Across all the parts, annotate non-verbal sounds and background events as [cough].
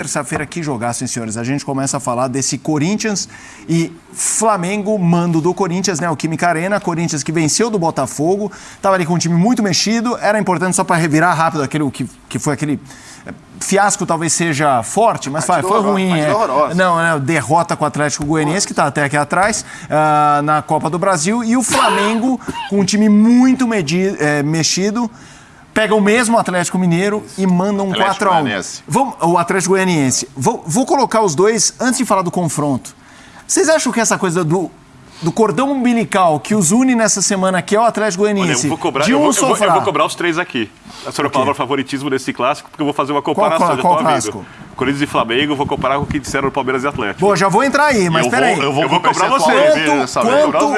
Terça-feira que jogassem, senhores. A gente começa a falar desse Corinthians e Flamengo, mando do Corinthians, né? O Química Arena, Corinthians que venceu do Botafogo, estava ali com um time muito mexido, era importante só para revirar rápido aquele que, que foi aquele eh, fiasco talvez seja forte, mas foi, foi ruim. É. Não, né, derrota com o Atlético Goianiense, que está até aqui atrás, uh, na Copa do Brasil, e o Flamengo com um time muito medido, é, mexido pega o mesmo Atlético Mineiro e manda um 4x1. O Atlético Goianiense. Vou, vou colocar os dois antes de falar do confronto. Vocês acham que essa coisa do, do cordão umbilical que os une nessa semana aqui é o Atlético Goianiense. Olha, eu vou cobrar, de um eu, vou, eu, vou, eu vou cobrar os três aqui. A senhora palavra favoritismo desse clássico, porque eu vou fazer uma comparação. Qual, qual, qual clássico? Corinthians e Flamengo, vou comparar com o que disseram do Palmeiras e Atlético. Bom, já vou entrar aí, mas peraí. Eu vou, eu vou cobrar vocês. Quanto, quanto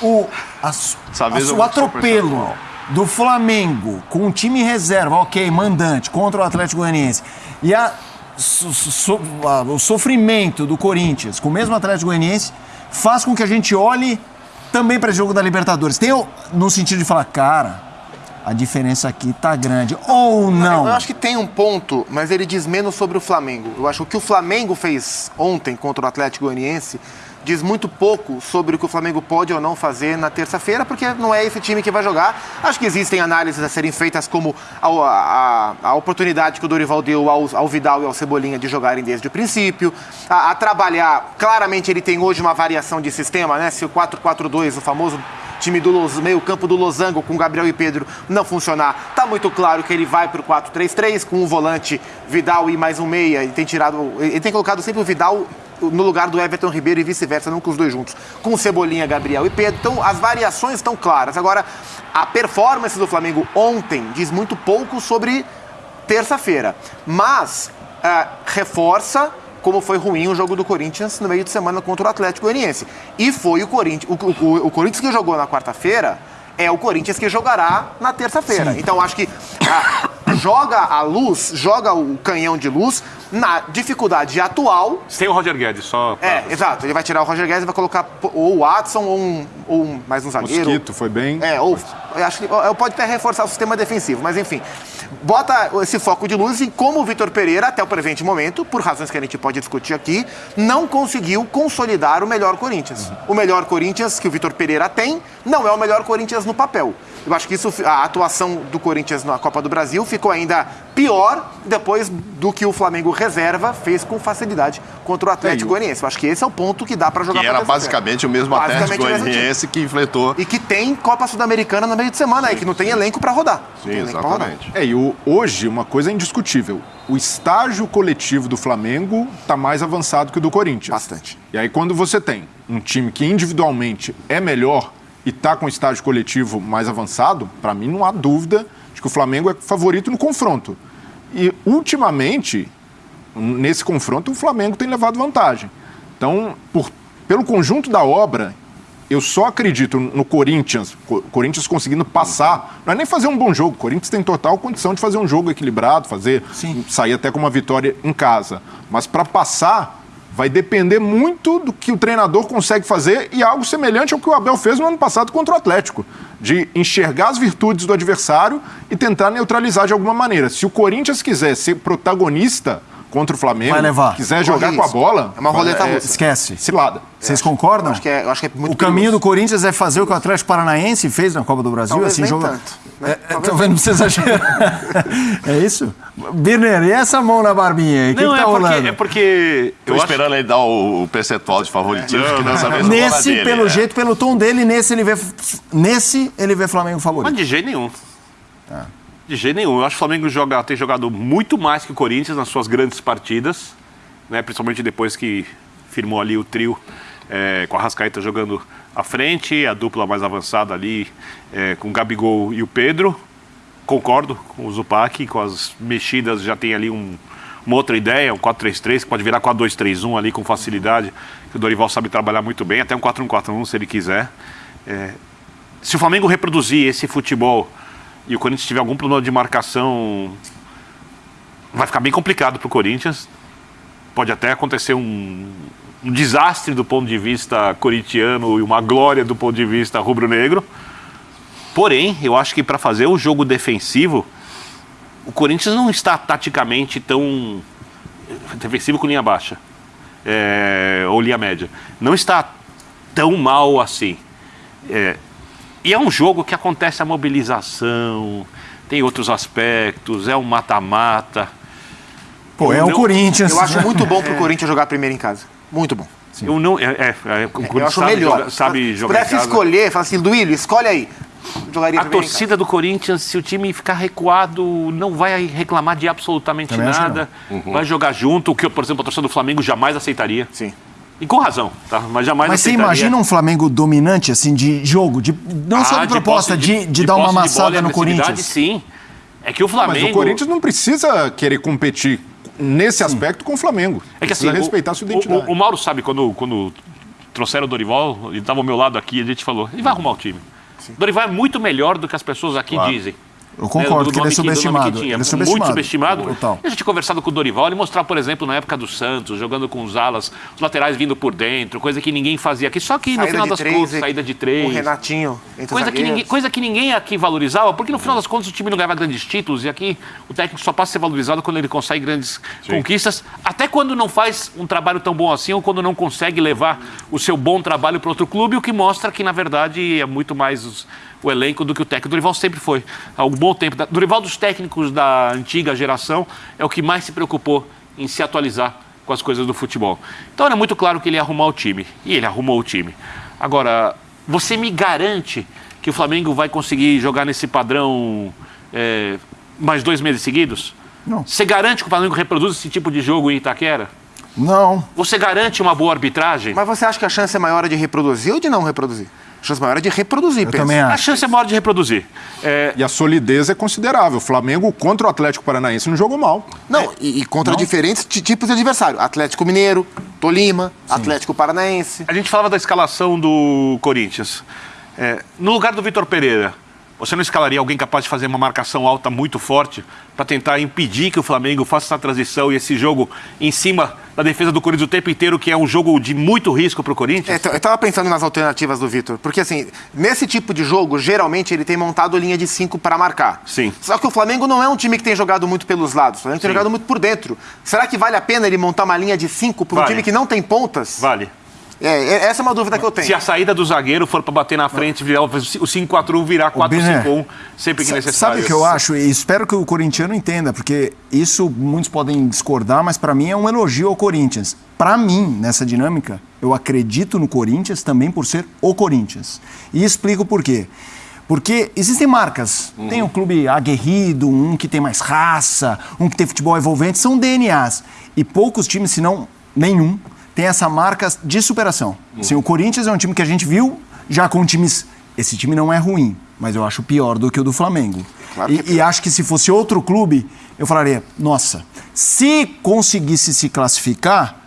o, a, a, o atropelo do Flamengo com um time reserva, ok, mandante, contra o Atlético Goianiense, e a, so, so, a, o sofrimento do Corinthians com o mesmo Atlético Goianiense faz com que a gente olhe também para o jogo da Libertadores. Tem no sentido de falar, cara, a diferença aqui tá grande. Ou não? Eu acho que tem um ponto, mas ele diz menos sobre o Flamengo. Eu acho que o que o Flamengo fez ontem contra o Atlético Goianiense diz muito pouco sobre o que o Flamengo pode ou não fazer na terça-feira, porque não é esse time que vai jogar. Acho que existem análises a serem feitas, como a, a, a oportunidade que o Dorival deu ao, ao, Vidal e ao Cebolinha de jogarem desde o princípio, a, a trabalhar. Claramente, ele tem hoje uma variação de sistema, né? Se o 4-4-2, o famoso time do meio campo do Losango com Gabriel e Pedro não funcionar, tá muito claro que ele vai para o 4-3-3 com um volante Vidal e mais um meia. Ele tem tirado, ele tem colocado sempre o Vidal no lugar do Everton Ribeiro e vice-versa, não com os dois juntos. Com Cebolinha, Gabriel e Pedro. Então, as variações estão claras. Agora, a performance do Flamengo ontem diz muito pouco sobre terça-feira. Mas uh, reforça como foi ruim o jogo do Corinthians no meio de semana contra o Atlético Goianiense. E foi o Corinthians, o, o, o Corinthians que jogou na quarta-feira é o Corinthians que jogará na terça-feira. Então acho que a, joga a luz, joga o canhão de luz na dificuldade atual. Sem o Roger Guedes, só. Pra... É, exato. Ele vai tirar o Roger Guedes e vai colocar ou o Watson ou, um, ou mais um zagueiro. Mosquito foi bem. É, ou. Eu acho que pode até reforçar o sistema defensivo, mas enfim. Bota esse foco de luz em como o Vitor Pereira, até o presente momento, por razões que a gente pode discutir aqui, não conseguiu consolidar o melhor Corinthians. Uhum. O melhor Corinthians que o Vitor Pereira tem não é o melhor Corinthians no papel. Eu acho que isso, a atuação do Corinthians na Copa do Brasil ficou ainda pior depois do que o Flamengo reserva fez com facilidade contra o Atlético Goianiense. Eu acho que esse é o ponto que dá para jogar. Que era basicamente o mesmo Atlético Goianiense que infletou. E que tem Copa Sul-Americana no meio de semana aí, que não tem elenco para rodar. Sim, exatamente. É, e o, hoje uma coisa é indiscutível. O estágio coletivo do Flamengo está mais avançado que o do Corinthians. Bastante. E aí quando você tem um time que individualmente é melhor e está com o estágio coletivo mais avançado, para mim não há dúvida que o Flamengo é favorito no confronto. E, ultimamente, nesse confronto, o Flamengo tem levado vantagem. Então, por, pelo conjunto da obra, eu só acredito no Corinthians, Corinthians conseguindo passar, não é nem fazer um bom jogo, o Corinthians tem total condição de fazer um jogo equilibrado, fazer Sim. sair até com uma vitória em casa, mas para passar vai depender muito do que o treinador consegue fazer e algo semelhante ao que o Abel fez no ano passado contra o Atlético, de enxergar as virtudes do adversário e tentar neutralizar de alguma maneira. Se o Corinthians quiser ser protagonista contra o Flamengo, vai levar. quiser jogar com a bola, é uma roleta é, Esquece. Cilada. Vocês concordam? Acho que, é, acho que é muito o caminho do Corinthians é fazer o que o Atlético Paranaense fez na Copa do Brasil, Talvez assim, nem joga... tanto. Né? É, talvez não precisa exagerar. [laughs] é isso? Birner, e essa mão na barbinha aí? Não, que tá é, porque, é porque. Eu Tô esperando ele dar o, o percentual de favoritismo. É, que dessa vez nesse, dele, pelo é. jeito, pelo tom dele, nesse ele vê, nesse ele vê Flamengo favorito. Mas de jeito nenhum. De jeito nenhum. Eu acho que o Flamengo joga, tem jogado muito mais que o Corinthians nas suas grandes partidas, né? principalmente depois que firmou ali o trio é, com a Rascaeta jogando à frente, a dupla mais avançada ali é, com o Gabigol e o Pedro. Concordo com o Zupac, com as mexidas já tem ali um, uma outra ideia, um 4-3-3, que pode virar 4-2-3-1 ali com facilidade, que o Dorival sabe trabalhar muito bem, até um 4-1-4-1 se ele quiser. É, se o Flamengo reproduzir esse futebol e o Corinthians tiver algum plano de marcação, vai ficar bem complicado para o Corinthians. Pode até acontecer um, um desastre do ponto de vista corintiano e uma glória do ponto de vista rubro-negro. Porém, eu acho que para fazer o jogo defensivo, o Corinthians não está taticamente tão defensivo com linha baixa, é, ou linha média, não está tão mal assim. É, e é um jogo que acontece a mobilização, tem outros aspectos, é um mata-mata. Pô, é o Corinthians. Eu acho muito bom pro [laughs] Corinthians jogar primeiro em casa. Muito bom. Eu não. É, é, é, o Eu acho sabe melhor. jogar- sabe Se jogar. em pudesse casa. escolher, fala assim, Duílio, escolhe aí. Jogaria A torcida do Corinthians, se o time ficar recuado, não vai reclamar de absolutamente Também nada. Vai jogar junto, o que, por exemplo, a torcida do Flamengo jamais aceitaria. Sim. E com razão, tá? Mas jamais Mas você imagina um Flamengo dominante, assim, de jogo, de, não só Ah, de proposta, posse- de, de, dar uma de amassada no Corinthians. Sim. É que o Mas Flamengo. o Corinthians não precisa querer competir nesse aspecto com o Flamengo. É que assim, precisa o- respeitar a sua o, identidade. o, o Mauro sabe, quando, quando trouxeram o Dorival, ele estava ao meu lado aqui, a gente falou, ele vai arrumar o time. O Dorival é muito melhor do que as pessoas aqui dizem. Eu concordo Né, que ele é subestimado. que tinha. Ele é subestimado. Muito subestimado. Total. E a gente conversado com o Dorival, ele mostrar, por exemplo, na época do Santos, jogando com os alas, os laterais vindo por dentro, coisa que ninguém fazia aqui. Só que no Saída final das três, contas, saída de três. O Renatinho Coisa que, zagueiros. ninguém, coisa que ninguém aqui valorizava, porque no final das contas o time não ganhava grandes títulos e aqui o técnico só passa a ser valorizado quando ele consegue grandes conquistas, até quando não faz um trabalho tão bom assim ou quando não consegue levar o seu bom trabalho para outro clube, o que mostra que na verdade é muito mais os- o elenco do que o técnico. O Dorival sempre foi, há um bom tempo. Dorival dos técnicos da antiga geração é o que mais se preocupou em se atualizar com as coisas do futebol. Então era muito claro que ele ia arrumar o time. E ele arrumou o time. Agora, você me garante que o Flamengo vai conseguir jogar nesse padrão é, mais dois meses seguidos? Não. Você garante que o Flamengo reproduz esse tipo de jogo em Itaquera? Não. Você garante uma boa arbitragem? Mas você acha que a chance é maior de reproduzir ou de não reproduzir? A chance maior é de reproduzir, Eu também A acho. chance é maior de reproduzir. É, E a solidez é considerável. O Flamengo contra o Atlético Paranaense não jogou mal. Não, e, e contra diferentes ti- tipos de adversário. Atlético Mineiro, Tolima, Atlético Paranaense. a gente falava da escalação do Corinthians. É, no lugar do Vitor Pereira, você não escalaria alguém capaz de fazer uma marcação alta muito forte para tentar impedir que o Flamengo faça essa transição e esse jogo em cima da defesa do Corinthians o tempo inteiro, que é um jogo de muito risco para o É, Corinthians? então, eu tava pensando nas alternativas do Vitor. Porque, assim, nesse tipo de jogo, geralmente ele tem montado linha de cinco para marcar. Sim. Só que o Flamengo não é um time que tem jogado muito pelos lados. O Flamengo tem Sim. jogado muito por dentro. Será que vale a pena ele montar uma linha de cinco para um Vale. time que não tem pontas? Vale. É, é- essa é uma dúvida que eu tenho. Se a saída do zagueiro for para bater na frente, virar, o 5-4-1 virar 4-5-1 sempre que necessário. Sabe o que eu acho? E espero que o corintiano entenda, porque isso muitos podem discordar, mas para mim é um elogio ao Corinthians. Para mim, nessa dinâmica, eu acredito no Corinthians também por ser o Corinthians. E explico por quê. Porque existem marcas. Tem um clube aguerrido, um que tem mais raça, um que tem futebol envolvente, são DNAs. E poucos times, se não nenhum, tem essa marca de superação. Assim, o Corinthians é um time que a gente viu já com times. Esse time não é ruim, mas eu acho pior do que o do Flamengo. Claro E- é e, acho que se fosse outro clube, eu falaria: nossa, se conseguisse se classificar.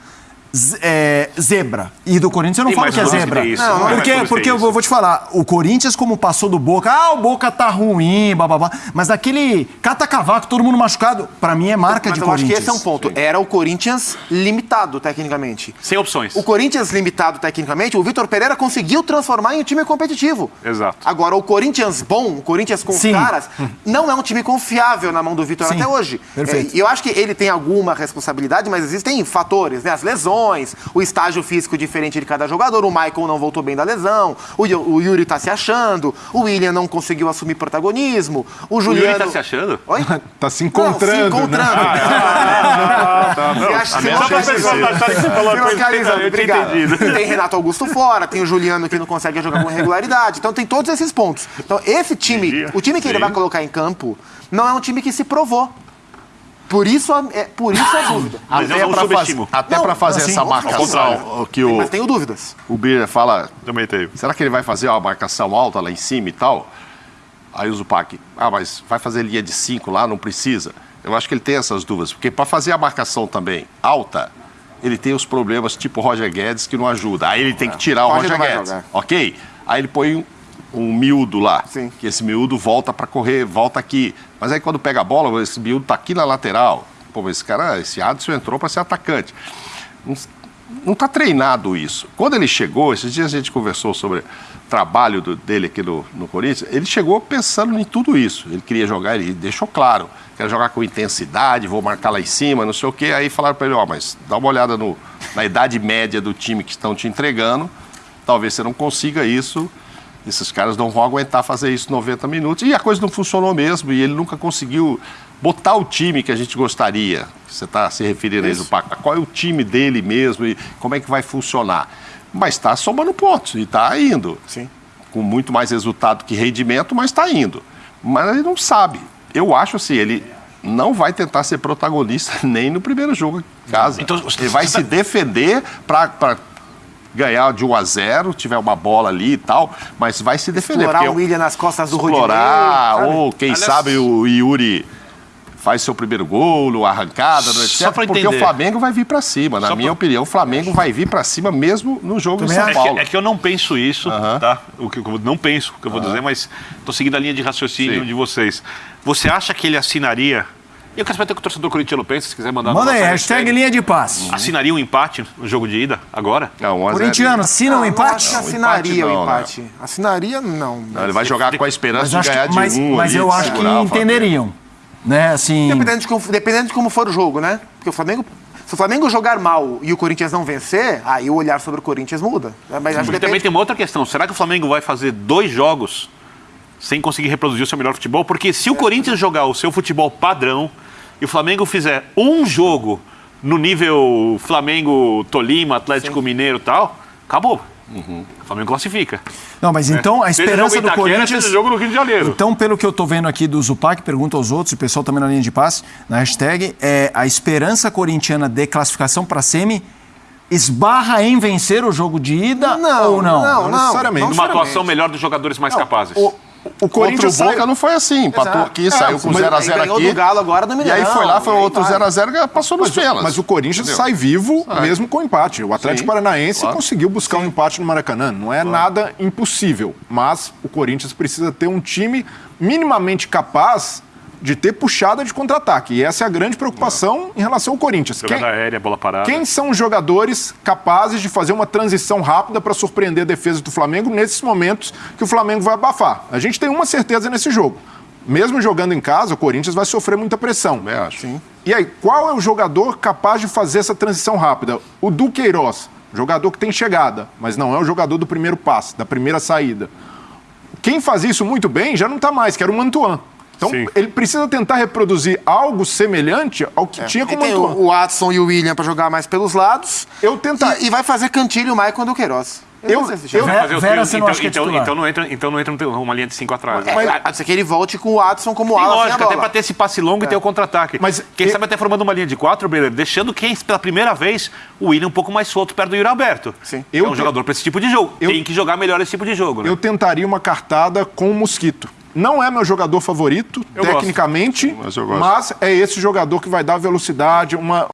É, zebra. E do Corinthians eu não Tem falo que é zebra. isso, Não, não é porque que porque eu vou te falar, o Corinthians, como passou do Boca, ah, o Boca tá ruim, bababá. Mas daquele cata-cavaco, todo mundo machucado, pra mim é marca Mas de eu acho que Corinthians. esse é um ponto. Era o Corinthians limitado, tecnicamente. Sem opções. O Corinthians limitado tecnicamente, o Vitor Pereira conseguiu transformar em um time competitivo. Exato. Agora, o Corinthians bom, o Corinthians com Sim. caras, não é um time confiável na mão do Vitor Sim. até hoje. Perfeito. É, E eu acho que ele tem alguma responsabilidade, mas existem fatores, né? As lesões, o estágio físico diferente de cada jogador, o Michael não voltou bem da lesão, o, Yu- o Yuri tá se achando, o William não conseguiu assumir protagonismo, o O Juliano... Yuri tá se achando? Oi? [laughs] Tá se Não, encontrando, se encontrando. né? [laughs] Não acha- é que eu tinha obrigado. entendido. Tem Renato Augusto fora, tem o Juliano que não consegue jogar com regularidade. Então tem todos esses pontos. Então esse time, o time que ele vai colocar em campo, não é um time que se provou. Por isso a, é, por isso a dúvida. Mas eu Até não pra, faz, até Não, pra fazer assim, essa marcação que o, Mas tenho dúvidas. o Birra fala, Também teve. será que ele vai fazer uma marcação alta lá em cima e tal? Aí o Zupac, ah, mas vai fazer linha de 5 lá, não precisa. Eu acho que ele tem essas dúvidas, porque para fazer a marcação também alta, ele tem os problemas tipo Roger Guedes que não ajuda. Aí ele tem que tirar o Roger Guedes, ok? Aí ele põe um, miúdo lá, Sim. que esse miúdo volta para correr, volta aqui. Mas aí quando pega a bola, esse miúdo tá aqui na lateral. Pô, mas esse cara, esse Adson entrou para ser atacante. Não, não tá treinado isso. Quando ele chegou, esses dias a gente conversou sobre o trabalho do- dele aqui no, no Corinthians, ele chegou pensando em tudo isso. Ele queria jogar, ele deixou claro. quero jogar com intensidade, vou marcar lá em cima, não sei o quê. Aí falaram para ele, ó, mas dá uma olhada no, na idade média do time que estão te entregando, talvez você não consiga isso, esses caras não vão aguentar fazer isso 90 minutos. E a coisa não funcionou mesmo, e ele nunca conseguiu botar o time que a gente gostaria. Você está se referindo aí do Paco. Qual é o time dele mesmo e como é que vai funcionar? Mas está somando pontos e está indo. Sim. Com muito mais resultado que rendimento, mas está indo. Mas ele não sabe. Eu acho assim, ele não vai tentar ser protagonista [laughs] nem no primeiro jogo em casa. Então, ele vai se defender para ganhar de 1 a 0, tiver uma bola ali e tal, mas vai se defender. Explorar o William nas costas do Rodinei. explorar, ou quem Aliás- sabe o Yuri faz seu primeiro gol, arrancada, no etc. Só pra porque entender. o Flamengo vai vir para cima. Na Só minha pra- opinião, o Flamengo vai vir para cima mesmo no jogo em Também São É Paulo. que, é que eu não penso isso, tá? O que eu não penso o que eu vou dizer, mas estou seguindo a linha de raciocínio Sim. de vocês. Você acha que ele assinaria? E eu quero saber o que o torcedor corintiano pensa, se quiser mandar Manda aí, hashtag linha de passe. Assinaria um empate no jogo de ida agora? Não, 1 a 0. Corintiano, assina um Não, empate? Acho que Não, assinaria empate não, o empate. Assinaria, não. Não, ele vai jogar com a esperança de ganhar que, de mas, um mas ali, eu acho que o entenderiam. Né, assim. Dependendo de, como, dependendo de como for o jogo, né? Porque o Flamengo. Se o Flamengo jogar mal e o Corinthians não vencer, aí o olhar sobre o Corinthians muda. Mas acho que também tem uma outra questão. Será que o Flamengo vai fazer dois jogos sem conseguir reproduzir o seu melhor futebol? Porque se o Corinthians jogar o seu futebol padrão e o Flamengo fizer um jogo no nível Flamengo, Tolima, Atlético Mineiro e tal, acabou. O Flamengo classifica. Não, mas então a esperança do Corinthians. jogo no Rio de Janeiro. Então, pelo que eu tô vendo aqui do Zupac, pergunta aos outros, e o pessoal também na linha de passe, na hashtag, é a esperança corintiana de classificação para semi esbarra em vencer o jogo de ida Não, ou não? não, não. necessariamente. Uma atuação melhor dos jogadores mais capazes. O, o Contra o Corinthians Boca sai... não foi assim. Empatou aqui, É, saiu com mas 0x0 aí ganhou aqui. do Galo agora no E aí foi lá, foi e outro vai. 0x0 passou nos pelas. Mas o Corinthians Entendeu? sai vivo Sai. mesmo com empate. O Atlético Sim, Paranaense claro. conseguiu buscar um empate no Maracanã. Não é nada impossível, mas o Corinthians precisa ter um time minimamente capaz de ter puxada de contra-ataque. E essa é a grande preocupação em relação ao Corinthians. Jogada Quem- aérea, bola parada. Quem são os jogadores capazes de fazer uma transição rápida para surpreender a defesa do Flamengo nesses momentos que o Flamengo vai abafar? A gente tem uma certeza nesse jogo. Mesmo jogando em casa, o Corinthians vai sofrer muita pressão. Também acho. Sim. E aí, qual é o jogador capaz de fazer essa transição rápida? O Duqueiroz, jogador que tem chegada, mas não é o jogador do primeiro passe, da primeira saída. Quem fazia isso muito bem já não está mais, que era o Mantuan. Então, Sim. ele precisa tentar reproduzir algo semelhante ao que tinha com E o tem o, o Watson e o William para jogar mais pelos lados. Eu tentar- E, e vai fazer Cantilho, o Maicon e o Queiroz. Eu- eu- já- Vera- Fazer o Vera, você não então, é então, titular? então não entra, então não entra uma linha de cinco atrás. né? É, a- não ser que ele volte com o Watson como Tem ala lógica, até pra ter esse passe longo e ter o contra-ataque. Mas quem eu- sabe até formando uma linha de quatro, Beller, deixando quem, pela primeira vez, o William um pouco mais solto perto do Yuri Alberto. Sim. É Eu um te- jogador pra esse tipo de jogo. eu- Tem que jogar melhor esse tipo de jogo, né? Eu tentaria uma cartada com o Mosquito. Não é meu jogador favorito, Eu tecnicamente, Mas mas é esse jogador que vai dar velocidade, uma,